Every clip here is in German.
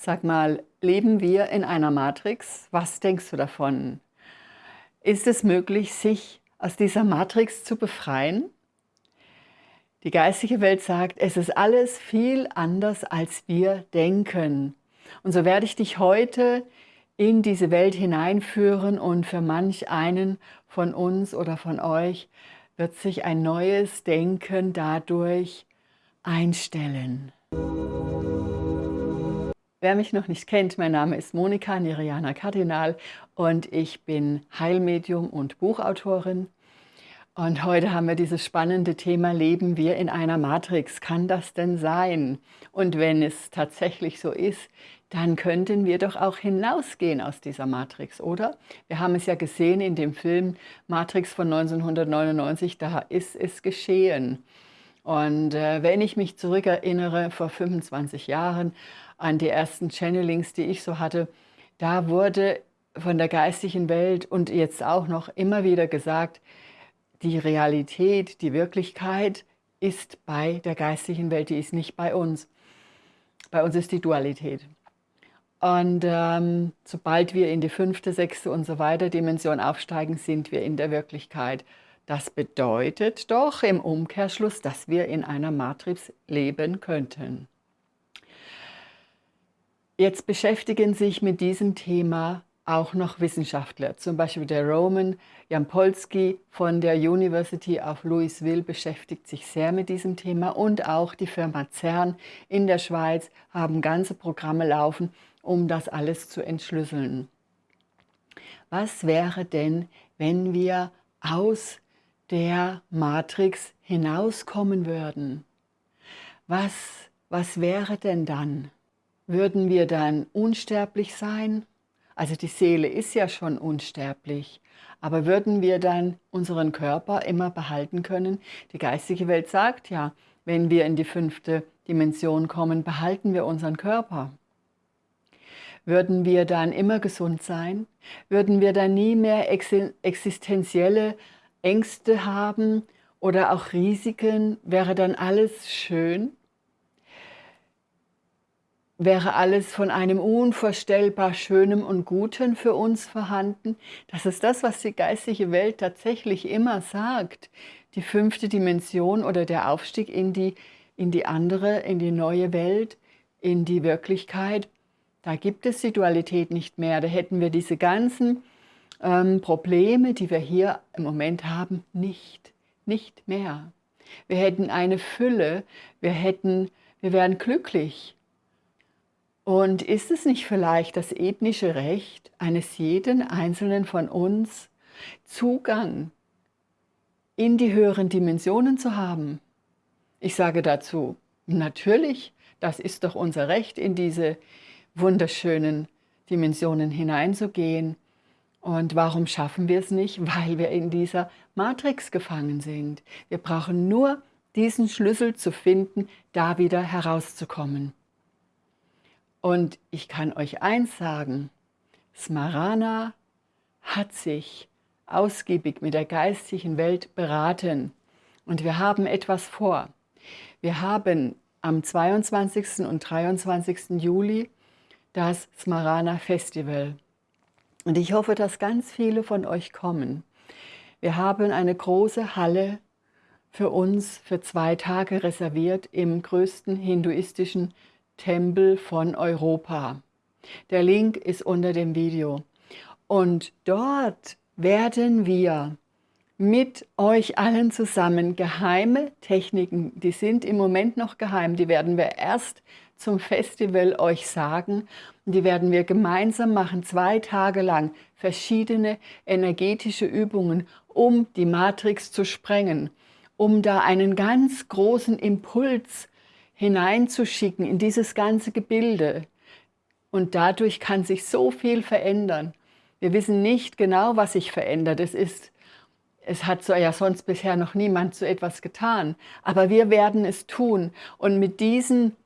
Sag mal, leben wir in einer Matrix? Was denkst du davon? Ist es möglich, sich aus dieser Matrix zu befreien? Die geistige Welt sagt, es ist alles viel anders, als wir denken. Und so werde ich dich heute in diese Welt hineinführen und für manch einen von uns oder von euch wird sich ein neues Denken dadurch einstellen. Wer mich noch nicht kennt, mein Name ist Monika Niriana Kardinal und ich bin Heilmedium und Buchautorin. Und heute haben wir dieses spannende Thema, leben wir in einer Matrix? Kann das denn sein? Und wenn es tatsächlich so ist, dann könnten wir doch auch hinausgehen aus dieser Matrix, oder? Wir haben es ja gesehen in dem Film Matrix von 1999, da ist es geschehen. Und äh, wenn ich mich zurückerinnere, vor 25 Jahren, an die ersten Channelings, die ich so hatte, da wurde von der geistigen Welt und jetzt auch noch immer wieder gesagt, die Realität, die Wirklichkeit ist bei der geistigen Welt, die ist nicht bei uns. Bei uns ist die Dualität. Und ähm, sobald wir in die fünfte, sechste und so weiter Dimension aufsteigen, sind wir in der Wirklichkeit. Das bedeutet doch im Umkehrschluss, dass wir in einer Matrix leben könnten. Jetzt beschäftigen sich mit diesem Thema auch noch Wissenschaftler, zum Beispiel der Roman Jampolsky von der University of Louisville beschäftigt sich sehr mit diesem Thema und auch die Firma CERN in der Schweiz haben ganze Programme laufen, um das alles zu entschlüsseln. Was wäre denn, wenn wir aus der Matrix hinauskommen würden? Was, was wäre denn dann? Würden wir dann unsterblich sein? Also die Seele ist ja schon unsterblich. Aber würden wir dann unseren Körper immer behalten können? Die geistige Welt sagt ja, wenn wir in die fünfte Dimension kommen, behalten wir unseren Körper. Würden wir dann immer gesund sein? Würden wir dann nie mehr existenzielle Ängste haben oder auch Risiken? Wäre dann alles schön? Wäre alles von einem unvorstellbar Schönem und Guten für uns vorhanden. Das ist das, was die geistige Welt tatsächlich immer sagt. Die fünfte Dimension oder der Aufstieg in die, in die andere, in die neue Welt, in die Wirklichkeit, da gibt es die Dualität nicht mehr. Da hätten wir diese ganzen ähm, Probleme, die wir hier im Moment haben, nicht, nicht mehr. Wir hätten eine Fülle, wir, hätten, wir wären glücklich, und ist es nicht vielleicht das ethnische Recht eines jeden Einzelnen von uns, Zugang in die höheren Dimensionen zu haben? Ich sage dazu, natürlich, das ist doch unser Recht, in diese wunderschönen Dimensionen hineinzugehen. Und warum schaffen wir es nicht? Weil wir in dieser Matrix gefangen sind. Wir brauchen nur diesen Schlüssel zu finden, da wieder herauszukommen. Und ich kann euch eins sagen, Smarana hat sich ausgiebig mit der geistigen Welt beraten und wir haben etwas vor. Wir haben am 22. und 23. Juli das Smarana Festival und ich hoffe, dass ganz viele von euch kommen. Wir haben eine große Halle für uns für zwei Tage reserviert im größten hinduistischen Tempel von Europa. Der Link ist unter dem Video. Und dort werden wir mit euch allen zusammen geheime Techniken, die sind im Moment noch geheim, die werden wir erst zum Festival euch sagen. Die werden wir gemeinsam machen, zwei Tage lang, verschiedene energetische Übungen, um die Matrix zu sprengen, um da einen ganz großen Impuls hineinzuschicken in dieses ganze Gebilde. Und dadurch kann sich so viel verändern. Wir wissen nicht genau, was sich verändert. Es, ist, es hat so ja sonst bisher noch niemand so etwas getan. Aber wir werden es tun. Und mit diesen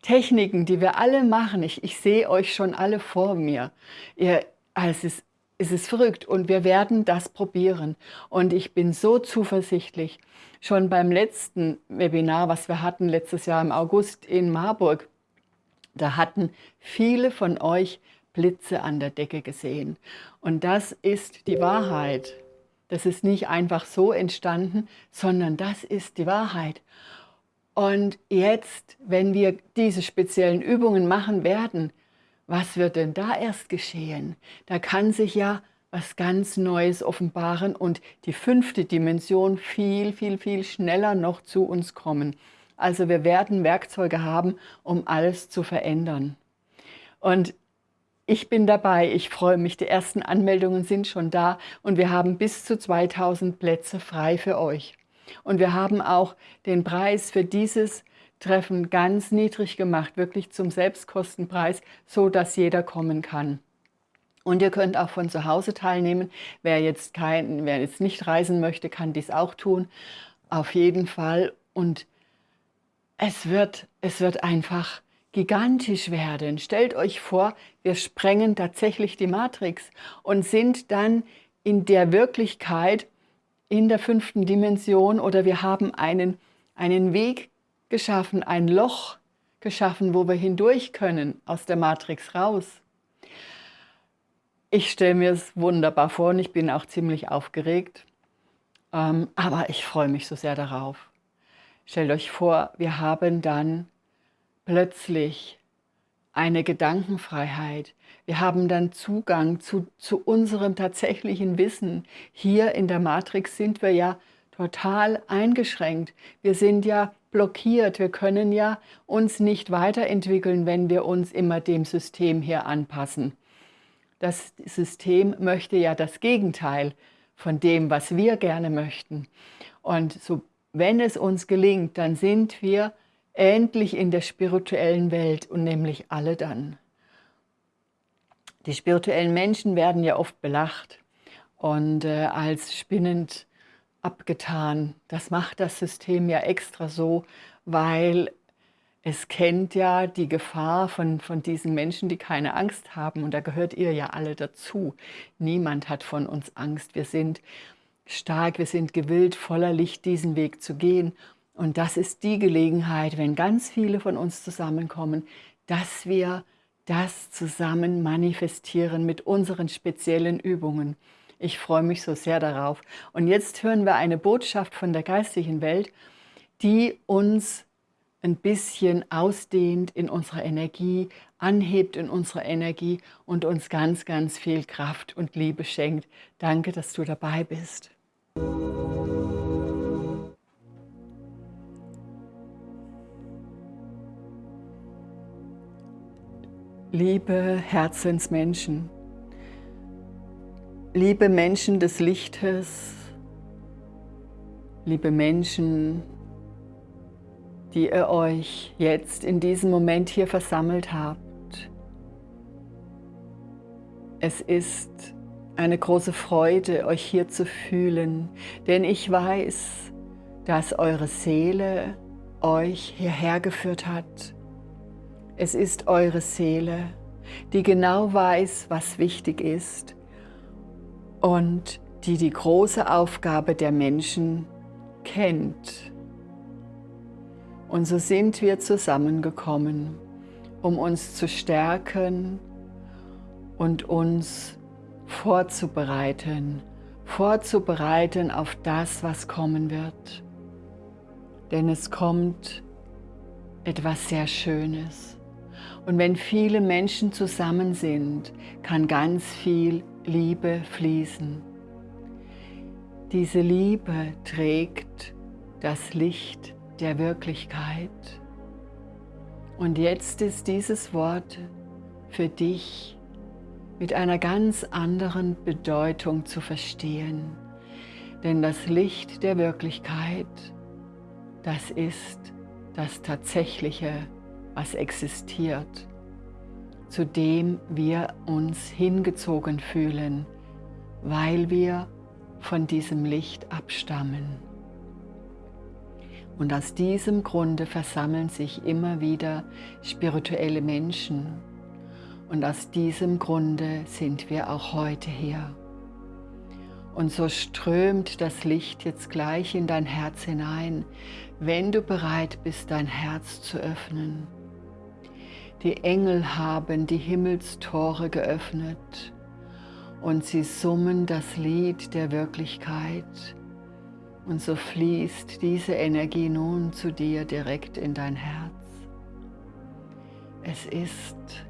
Techniken, die wir alle machen, ich, ich sehe euch schon alle vor mir. Ihr, es, ist, es ist verrückt und wir werden das probieren. Und ich bin so zuversichtlich, schon beim letzten Webinar, was wir hatten letztes Jahr im August in Marburg, Da hatten viele von euch Blitze an der Decke gesehen. Und das ist die Wahrheit. Das ist nicht einfach so entstanden, sondern das ist die Wahrheit. Und jetzt, wenn wir diese speziellen Übungen machen werden, was wird denn da erst geschehen? Da kann sich ja was ganz Neues offenbaren und die fünfte Dimension viel, viel, viel schneller noch zu uns kommen. Also wir werden Werkzeuge haben, um alles zu verändern. Und ich bin dabei, ich freue mich, die ersten Anmeldungen sind schon da und wir haben bis zu 2000 Plätze frei für euch. Und wir haben auch den Preis für dieses Treffen ganz niedrig gemacht, wirklich zum Selbstkostenpreis, so dass jeder kommen kann. Und ihr könnt auch von zu Hause teilnehmen. Wer jetzt, kein, wer jetzt nicht reisen möchte, kann dies auch tun. Auf jeden Fall. Und es wird, es wird einfach gigantisch werden. Stellt euch vor, wir sprengen tatsächlich die Matrix und sind dann in der Wirklichkeit in der fünften Dimension oder wir haben einen, einen Weg geschaffen, ein Loch geschaffen, wo wir hindurch können aus der Matrix raus. Ich stelle mir es wunderbar vor und ich bin auch ziemlich aufgeregt. Ähm, aber ich freue mich so sehr darauf. Stellt euch vor, wir haben dann plötzlich eine Gedankenfreiheit. Wir haben dann Zugang zu, zu unserem tatsächlichen Wissen. Hier in der Matrix sind wir ja total eingeschränkt. Wir sind ja blockiert. Wir können ja uns nicht weiterentwickeln, wenn wir uns immer dem System hier anpassen. Das System möchte ja das Gegenteil von dem, was wir gerne möchten. Und so, wenn es uns gelingt, dann sind wir endlich in der spirituellen Welt und nämlich alle dann. Die spirituellen Menschen werden ja oft belacht und äh, als spinnend abgetan. Das macht das System ja extra so, weil es kennt ja die Gefahr von, von diesen Menschen, die keine Angst haben. Und da gehört ihr ja alle dazu. Niemand hat von uns Angst. Wir sind stark, wir sind gewillt, voller Licht diesen Weg zu gehen. Und das ist die Gelegenheit, wenn ganz viele von uns zusammenkommen, dass wir das zusammen manifestieren mit unseren speziellen Übungen. Ich freue mich so sehr darauf. Und jetzt hören wir eine Botschaft von der geistigen Welt, die uns ein bisschen ausdehnt in unserer Energie, anhebt in unserer Energie und uns ganz, ganz viel Kraft und Liebe schenkt. Danke, dass du dabei bist. Liebe Herzensmenschen, liebe Menschen des Lichtes, liebe Menschen, die ihr euch jetzt in diesem Moment hier versammelt habt. Es ist eine große Freude, euch hier zu fühlen, denn ich weiß, dass eure Seele euch hierher geführt hat. Es ist eure Seele, die genau weiß, was wichtig ist und die die große Aufgabe der Menschen kennt. Und so sind wir zusammengekommen, um uns zu stärken und uns vorzubereiten, vorzubereiten auf das, was kommen wird. Denn es kommt etwas sehr Schönes. Und wenn viele Menschen zusammen sind, kann ganz viel Liebe fließen. Diese Liebe trägt das Licht der Wirklichkeit. Und jetzt ist dieses Wort für dich mit einer ganz anderen Bedeutung zu verstehen. Denn das Licht der Wirklichkeit, das ist das Tatsächliche, was existiert, zu dem wir uns hingezogen fühlen, weil wir von diesem Licht abstammen. Und aus diesem Grunde versammeln sich immer wieder spirituelle Menschen. Und aus diesem Grunde sind wir auch heute hier. Und so strömt das Licht jetzt gleich in dein Herz hinein, wenn du bereit bist, dein Herz zu öffnen. Die Engel haben die Himmelstore geöffnet und sie summen das Lied der Wirklichkeit. Und so fließt diese Energie nun zu dir direkt in dein Herz. Es ist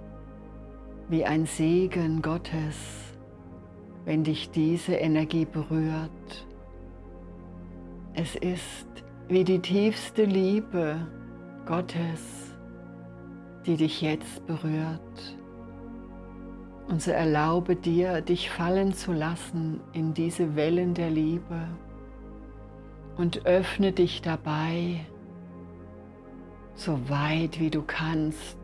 wie ein Segen Gottes, wenn dich diese Energie berührt. Es ist wie die tiefste Liebe Gottes, die dich jetzt berührt. Und so erlaube dir, dich fallen zu lassen in diese Wellen der Liebe und öffne dich dabei so weit wie du kannst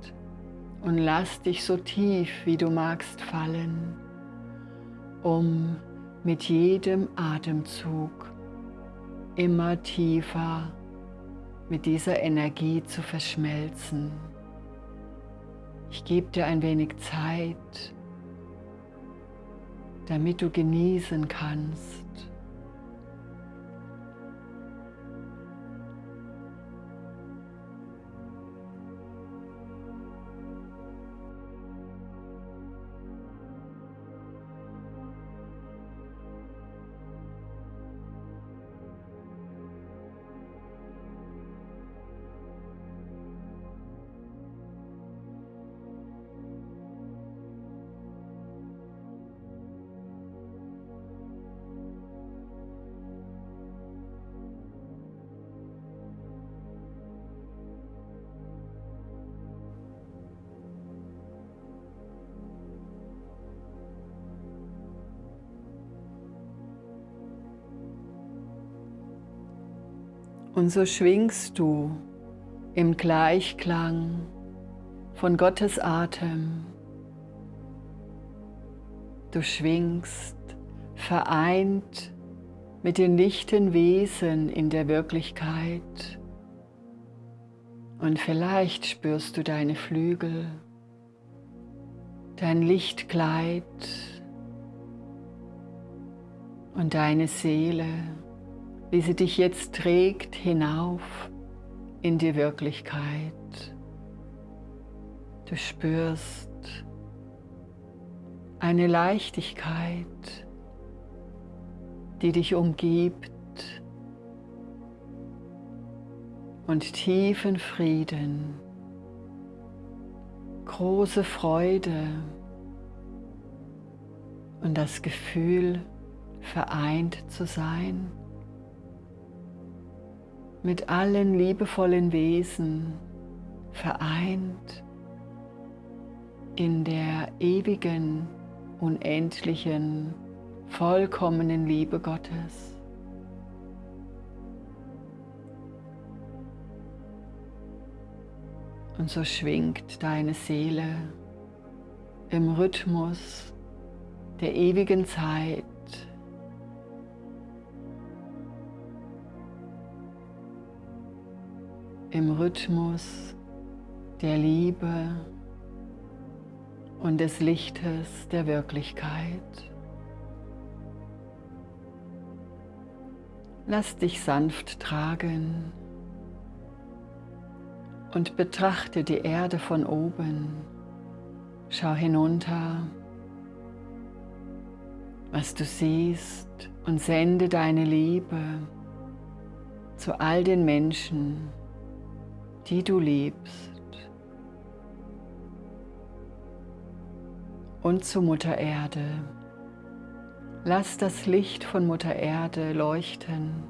und lass dich so tief wie du magst fallen, um mit jedem Atemzug immer tiefer mit dieser Energie zu verschmelzen. Ich gebe dir ein wenig Zeit, damit du genießen kannst. Und so schwingst du im Gleichklang von Gottes Atem. Du schwingst vereint mit den lichten Wesen in der Wirklichkeit. Und vielleicht spürst du deine Flügel, dein Lichtkleid und deine Seele wie sie dich jetzt trägt hinauf in die Wirklichkeit. Du spürst eine Leichtigkeit, die dich umgibt und tiefen Frieden, große Freude und das Gefühl, vereint zu sein mit allen liebevollen Wesen vereint in der ewigen, unendlichen, vollkommenen Liebe Gottes. Und so schwingt deine Seele im Rhythmus der ewigen Zeit im Rhythmus der Liebe und des Lichtes der Wirklichkeit. Lass dich sanft tragen und betrachte die Erde von oben. Schau hinunter, was du siehst und sende deine Liebe zu all den Menschen, die du liebst. Und zu Mutter Erde. Lass das Licht von Mutter Erde leuchten.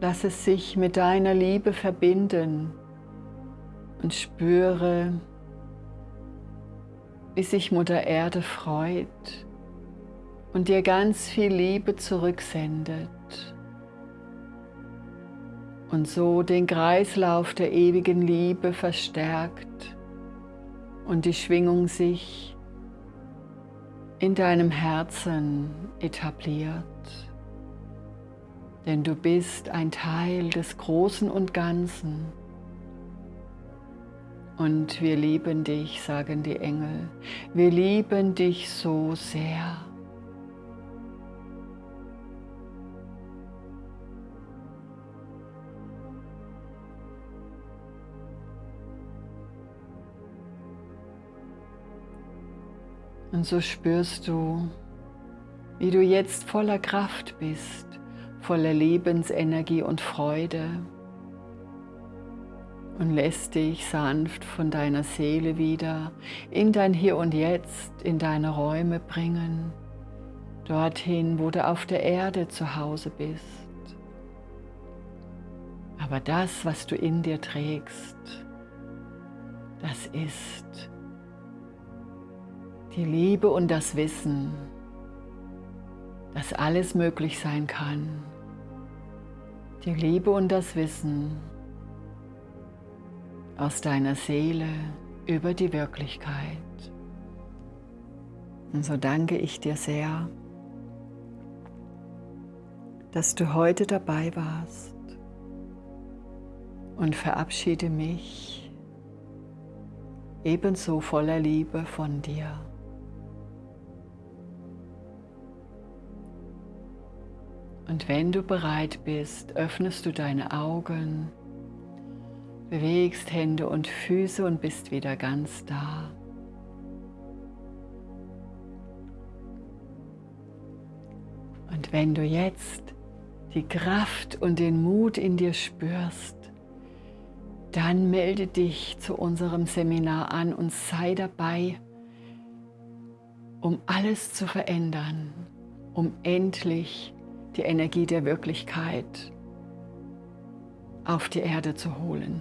Lass es sich mit deiner Liebe verbinden und spüre, wie sich Mutter Erde freut und dir ganz viel Liebe zurücksendet und so den Kreislauf der ewigen Liebe verstärkt und die Schwingung sich in deinem Herzen etabliert. Denn du bist ein Teil des Großen und Ganzen. Und wir lieben dich, sagen die Engel. Wir lieben dich so sehr. Und so spürst du, wie du jetzt voller Kraft bist, voller Lebensenergie und Freude und lässt dich sanft von deiner Seele wieder in dein Hier und Jetzt, in deine Räume bringen, dorthin, wo du auf der Erde zu Hause bist. Aber das, was du in dir trägst, das ist die Liebe und das Wissen, dass alles möglich sein kann. Die Liebe und das Wissen aus deiner Seele über die Wirklichkeit. Und so danke ich dir sehr, dass du heute dabei warst und verabschiede mich ebenso voller Liebe von dir. Und wenn du bereit bist, öffnest du deine Augen, bewegst Hände und Füße und bist wieder ganz da. Und wenn du jetzt die Kraft und den Mut in dir spürst, dann melde dich zu unserem Seminar an und sei dabei, um alles zu verändern, um endlich die Energie der Wirklichkeit auf die Erde zu holen.